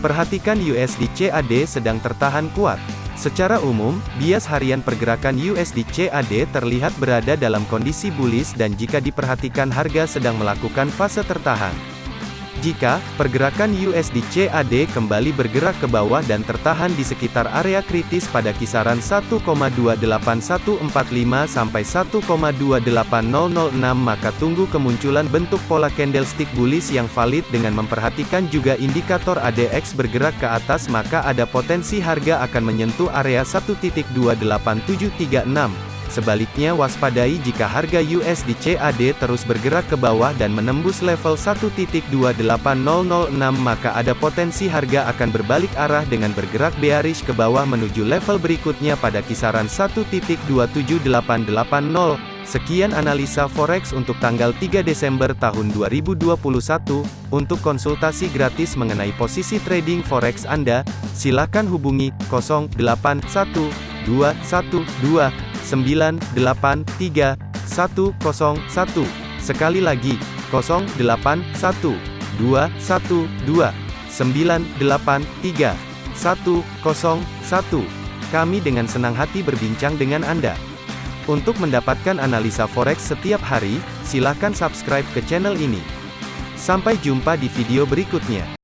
Perhatikan USD CAD sedang tertahan kuat. Secara umum, bias harian pergerakan USD CAD terlihat berada dalam kondisi bullish dan jika diperhatikan harga sedang melakukan fase tertahan. Jika pergerakan USD CAD kembali bergerak ke bawah dan tertahan di sekitar area kritis pada kisaran 1,28145 sampai 1,28006 maka tunggu kemunculan bentuk pola candlestick bullish yang valid dengan memperhatikan juga indikator ADX bergerak ke atas maka ada potensi harga akan menyentuh area 1.28736. Sebaliknya waspadai jika harga USD CAD terus bergerak ke bawah dan menembus level 1.28006 maka ada potensi harga akan berbalik arah dengan bergerak bearish ke bawah menuju level berikutnya pada kisaran 1.27880. Sekian analisa forex untuk tanggal 3 Desember tahun 2021. Untuk konsultasi gratis mengenai posisi trading forex Anda, silakan hubungi 081212 983 101. Sekali lagi, 081 212 983 101. Kami dengan senang hati berbincang dengan Anda. Untuk mendapatkan analisa forex setiap hari, silakan subscribe ke channel ini. Sampai jumpa di video berikutnya.